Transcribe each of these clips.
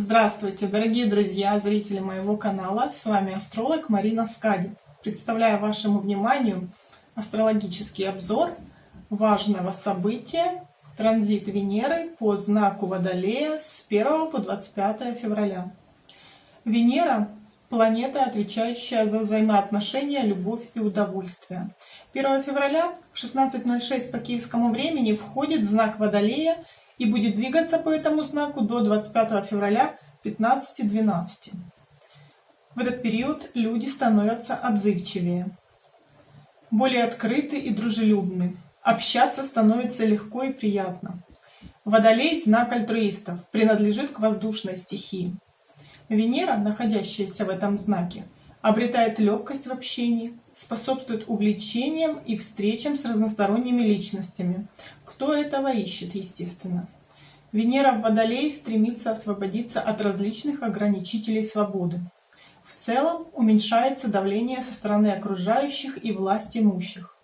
Здравствуйте, дорогие друзья, зрители моего канала. С вами астролог Марина Скади. Представляю вашему вниманию астрологический обзор важного события транзит Венеры по знаку Водолея с 1 по 25 февраля. Венера – планета, отвечающая за взаимоотношения, любовь и удовольствие. 1 февраля в 16.06 по киевскому времени входит знак Водолея и будет двигаться по этому знаку до 25 февраля 15.12. В этот период люди становятся отзывчивее, более открыты и дружелюбны. Общаться становится легко и приятно. Водолей – знак альтруистов, принадлежит к воздушной стихии. Венера, находящаяся в этом знаке, обретает легкость в общении, способствует увлечениям и встречам с разносторонними личностями. Кто этого ищет, естественно. Венера в Водолее стремится освободиться от различных ограничителей свободы. В целом уменьшается давление со стороны окружающих и власть имущих.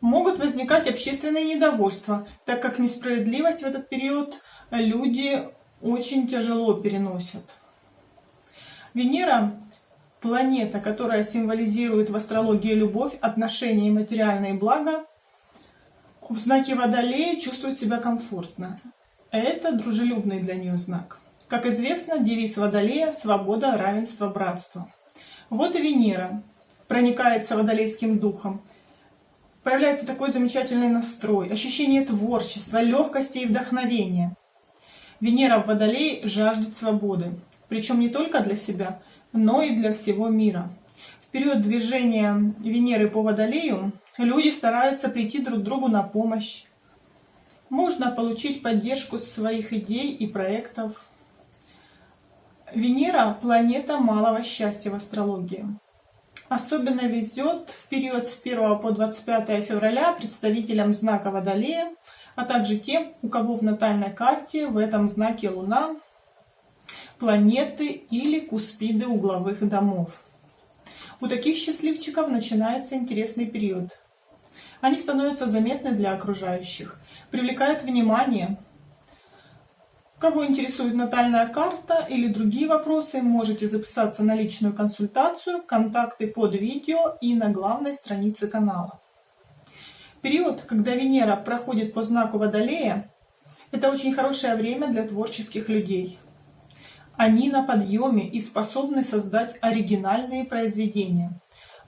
Могут возникать общественные недовольства, так как несправедливость в этот период люди очень тяжело переносят. Венера – планета, которая символизирует в астрологии любовь, отношения и материальные блага, в знаке Водолея чувствует себя комфортно. Это дружелюбный для нее знак. Как известно, девиз Водолея – свобода, равенство, братство. Вот и Венера проникается водолейским духом. Появляется такой замечательный настрой, ощущение творчества, легкости и вдохновения. Венера в Водолее жаждет свободы, причем не только для себя, но и для всего мира. В период движения Венеры по Водолею люди стараются прийти друг другу на помощь, можно получить поддержку своих идей и проектов. Венера – планета малого счастья в астрологии. Особенно везет в период с 1 по 25 февраля представителям знака Водолея, а также тем, у кого в натальной карте в этом знаке Луна, планеты или куспиды угловых домов. У таких счастливчиков начинается интересный период. Они становятся заметны для окружающих, привлекают внимание. Кого интересует натальная карта или другие вопросы, можете записаться на личную консультацию, контакты под видео и на главной странице канала. Период, когда Венера проходит по знаку Водолея, это очень хорошее время для творческих людей. Они на подъеме и способны создать оригинальные произведения.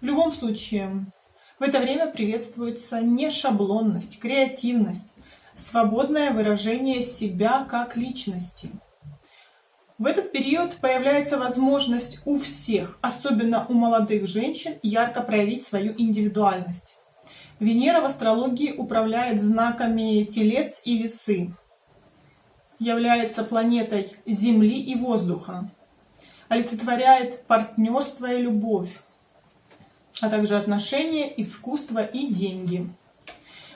В любом случае, в это время приветствуется не шаблонность, креативность, свободное выражение себя как личности. В этот период появляется возможность у всех, особенно у молодых женщин, ярко проявить свою индивидуальность. Венера в астрологии управляет знаками Телец и Весы, является планетой Земли и воздуха, олицетворяет партнерство и любовь, а также отношения, искусство и деньги.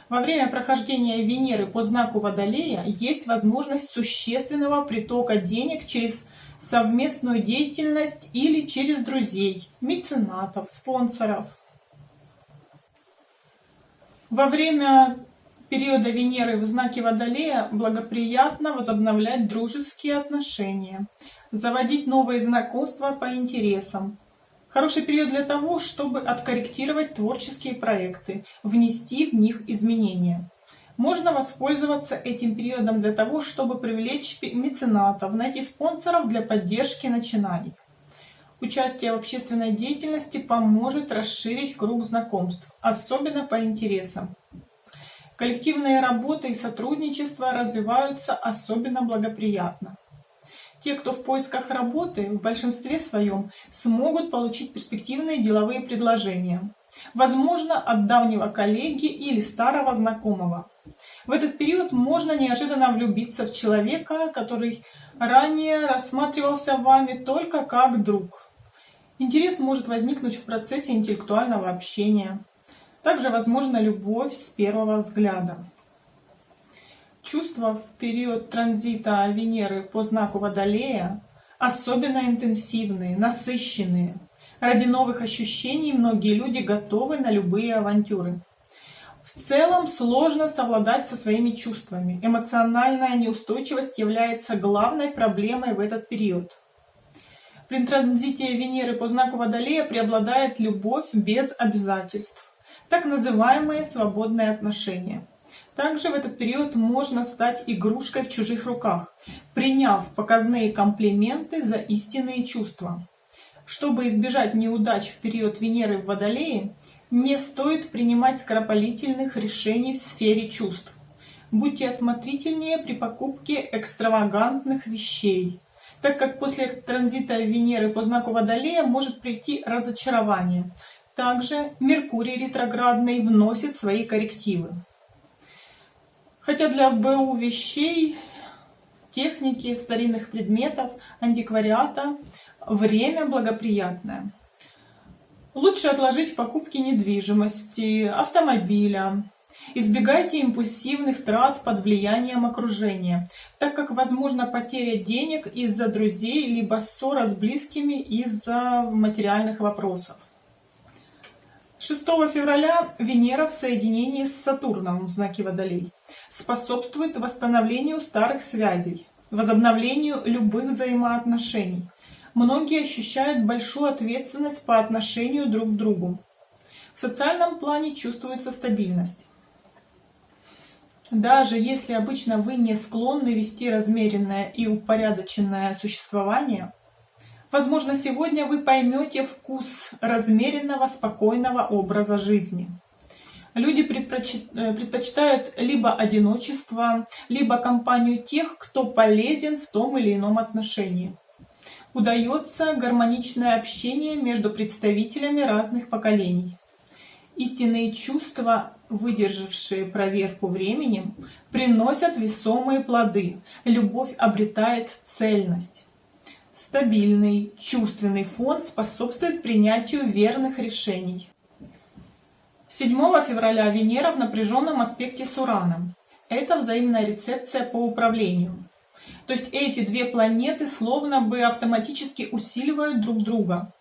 Во время прохождения Венеры по знаку Водолея есть возможность существенного притока денег через совместную деятельность или через друзей, меценатов, спонсоров. Во время периода Венеры в знаке Водолея благоприятно возобновлять дружеские отношения, заводить новые знакомства по интересам, Хороший период для того, чтобы откорректировать творческие проекты, внести в них изменения. Можно воспользоваться этим периодом для того, чтобы привлечь меценатов, найти спонсоров для поддержки начинаний. Участие в общественной деятельности поможет расширить круг знакомств, особенно по интересам. Коллективные работы и сотрудничество развиваются особенно благоприятно. Те, кто в поисках работы, в большинстве своем смогут получить перспективные деловые предложения. Возможно, от давнего коллеги или старого знакомого. В этот период можно неожиданно влюбиться в человека, который ранее рассматривался вами только как друг. Интерес может возникнуть в процессе интеллектуального общения. Также возможна любовь с первого взгляда. Чувства в период транзита Венеры по знаку Водолея особенно интенсивные, насыщенные. Ради новых ощущений многие люди готовы на любые авантюры. В целом сложно совладать со своими чувствами. Эмоциональная неустойчивость является главной проблемой в этот период. При транзите Венеры по знаку Водолея преобладает любовь без обязательств, так называемые свободные отношения. Также в этот период можно стать игрушкой в чужих руках, приняв показные комплименты за истинные чувства. Чтобы избежать неудач в период Венеры в Водолее, не стоит принимать скоропалительных решений в сфере чувств. Будьте осмотрительнее при покупке экстравагантных вещей, так как после транзита Венеры по знаку Водолея может прийти разочарование. Также Меркурий ретроградный вносит свои коррективы. Хотя для БУ вещей, техники, старинных предметов, антиквариата время благоприятное. Лучше отложить покупки недвижимости, автомобиля. Избегайте импульсивных трат под влиянием окружения, так как возможна потеря денег из-за друзей, либо ссора с близкими из-за материальных вопросов. 6 февраля Венера в соединении с Сатурном в знаке Водолей способствует восстановлению старых связей, возобновлению любых взаимоотношений многие ощущают большую ответственность по отношению друг к другу. В социальном плане чувствуется стабильность. Даже если обычно вы не склонны вести размеренное и упорядоченное существование, возможно, сегодня вы поймете вкус размеренного, спокойного образа жизни. Люди э, предпочитают либо одиночество, либо компанию тех, кто полезен в том или ином отношении удается гармоничное общение между представителями разных поколений. Истинные чувства, выдержавшие проверку временем, приносят весомые плоды. Любовь обретает цельность. Стабильный чувственный фон способствует принятию верных решений. 7 февраля Венера в напряженном аспекте с Ураном. Это взаимная рецепция по управлению. То есть эти две планеты словно бы автоматически усиливают друг друга.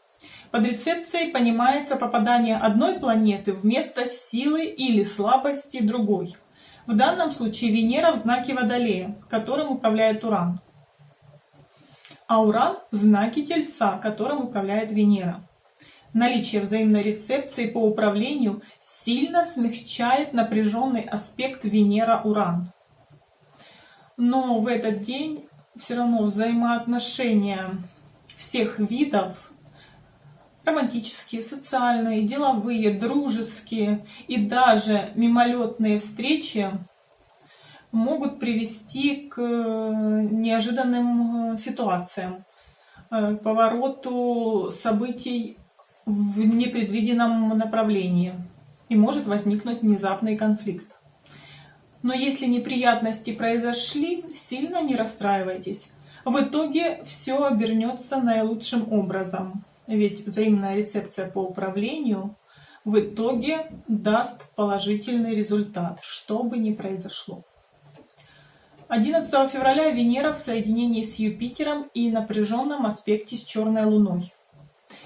Под рецепцией понимается попадание одной планеты вместо силы или слабости другой. В данном случае Венера в знаке Водолея, которым управляет Уран. А Уран в знаке Тельца, которым управляет Венера. Наличие взаимной рецепции по управлению сильно смягчает напряженный аспект Венера-Уран но в этот день все равно взаимоотношения всех видов, романтические, социальные, деловые, дружеские и даже мимолетные встречи могут привести к неожиданным ситуациям, к повороту событий в непредвиденном направлении и может возникнуть внезапный конфликт. Но если неприятности произошли, сильно не расстраивайтесь. В итоге все обернется наилучшим образом. Ведь взаимная рецепция по управлению в итоге даст положительный результат, что бы ни произошло. 11 февраля Венера в соединении с Юпитером и напряженном аспекте с Черной Луной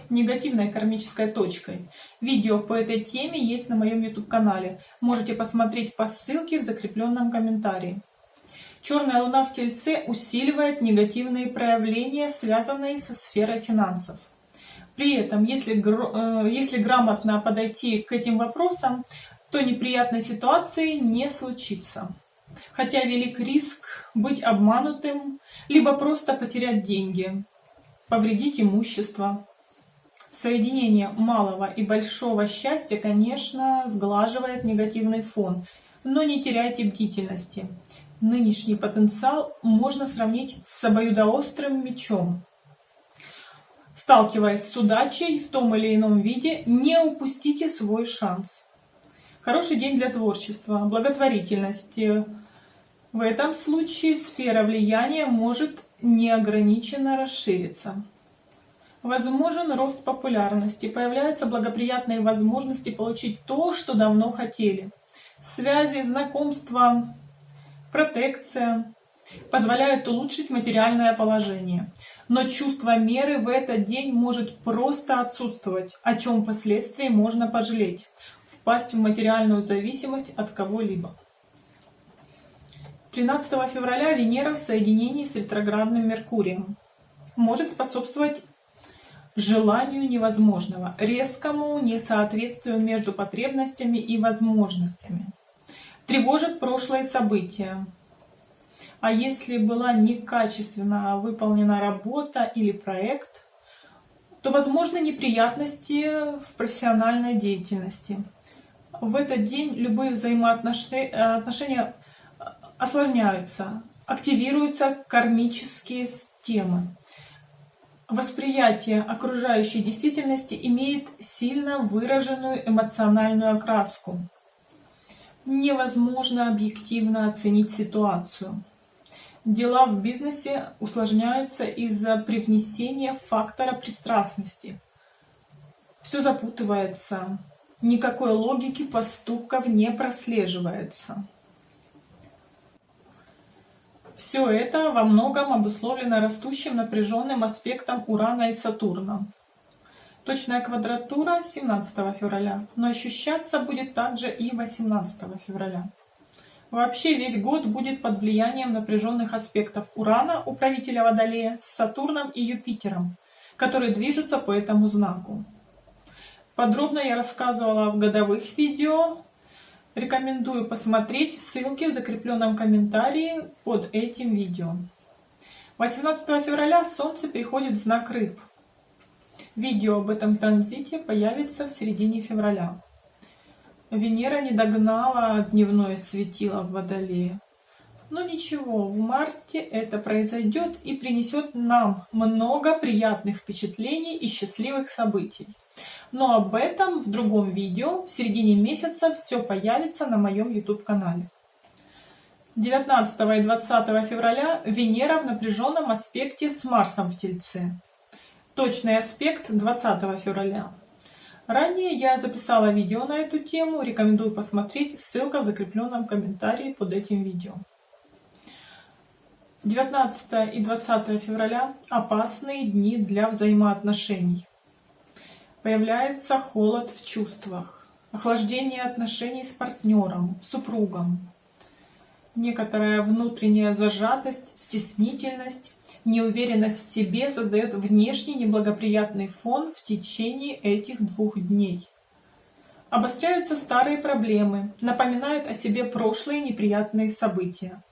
негативной кармической точкой. Видео по этой теме есть на моем YouTube-канале. Можете посмотреть по ссылке в закрепленном комментарии. Черная луна в Тельце усиливает негативные проявления, связанные со сферой финансов. При этом, если, э, если грамотно подойти к этим вопросам, то неприятной ситуации не случится. Хотя велик риск быть обманутым, либо просто потерять деньги, повредить имущество. Соединение малого и большого счастья, конечно, сглаживает негативный фон, но не теряйте бдительности. Нынешний потенциал можно сравнить с обоюдоострым мечом. Сталкиваясь с удачей в том или ином виде, не упустите свой шанс. Хороший день для творчества, благотворительности. В этом случае сфера влияния может неограниченно расшириться. Возможен рост популярности, появляются благоприятные возможности получить то, что давно хотели. Связи, знакомства, протекция позволяют улучшить материальное положение. Но чувство меры в этот день может просто отсутствовать, о чем впоследствии можно пожалеть. впасть в материальную зависимость от кого-либо. 13 февраля Венера в соединении с ретроградным Меркурием может способствовать желанию невозможного, резкому несоответствию между потребностями и возможностями. Тревожит прошлые события. А если была некачественно выполнена работа или проект, то возможны неприятности в профессиональной деятельности. В этот день любые взаимоотношения осложняются, активируются кармические темы. Восприятие окружающей действительности имеет сильно выраженную эмоциональную окраску. Невозможно объективно оценить ситуацию. Дела в бизнесе усложняются из-за привнесения фактора пристрастности. Все запутывается, никакой логики поступков не прослеживается. Все это во многом обусловлено растущим напряженным аспектом Урана и Сатурна. Точная квадратура 17 февраля, но ощущаться будет также и 18 февраля. Вообще весь год будет под влиянием напряженных аспектов Урана, управителя Водолея, с Сатурном и Юпитером, которые движутся по этому знаку. Подробно я рассказывала в годовых видео, Рекомендую посмотреть ссылки в закрепленном комментарии под этим видео. 18 февраля Солнце переходит в знак Рыб. Видео об этом транзите появится в середине февраля. Венера не догнала дневное светило в Водолее. Но ничего, в марте это произойдет и принесет нам много приятных впечатлений и счастливых событий. Но об этом в другом видео. В середине месяца все появится на моем YouTube-канале. 19 и 20 февраля Венера в напряженном аспекте с Марсом в Тельце. Точный аспект 20 февраля. Ранее я записала видео на эту тему, рекомендую посмотреть, ссылка в закрепленном комментарии под этим видео. 19 и 20 февраля – опасные дни для взаимоотношений. Появляется холод в чувствах, охлаждение отношений с партнером, супругом, некоторая внутренняя зажатость, стеснительность, неуверенность в себе создает внешний неблагоприятный фон в течение этих двух дней. Обостряются старые проблемы, напоминают о себе прошлые неприятные события.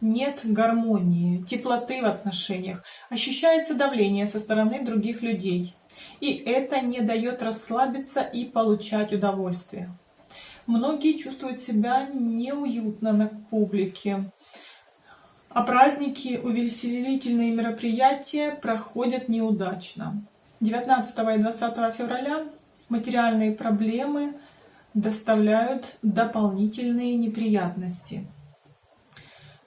Нет гармонии, теплоты в отношениях, ощущается давление со стороны других людей. И это не дает расслабиться и получать удовольствие. Многие чувствуют себя неуютно на публике, а праздники, увеселительные мероприятия проходят неудачно. 19 и 20 февраля материальные проблемы доставляют дополнительные неприятности.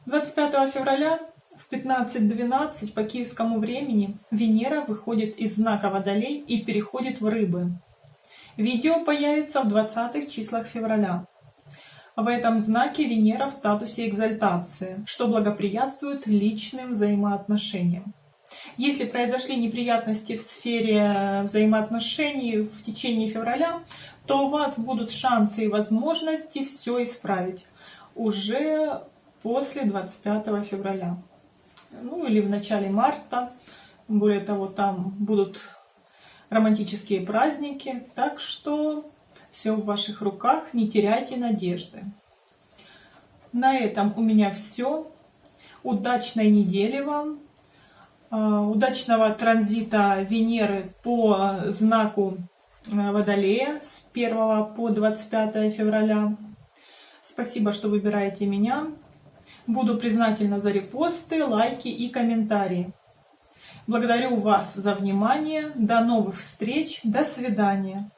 25 февраля в 15.12 по киевскому времени Венера выходит из знака Водолей и переходит в Рыбы. Видео появится в 20 числах февраля. В этом знаке Венера в статусе экзальтации, что благоприятствует личным взаимоотношениям. Если произошли неприятности в сфере взаимоотношений в течение февраля, то у вас будут шансы и возможности все исправить уже после 25 февраля ну или в начале марта. Более того, там будут романтические праздники, так что все в ваших руках, не теряйте надежды. На этом у меня все. Удачной недели вам, а, удачного транзита Венеры по знаку а, Водолея с 1 по 25 февраля. Спасибо, что выбираете меня. Буду признательна за репосты, лайки и комментарии. Благодарю вас за внимание. До новых встреч. До свидания.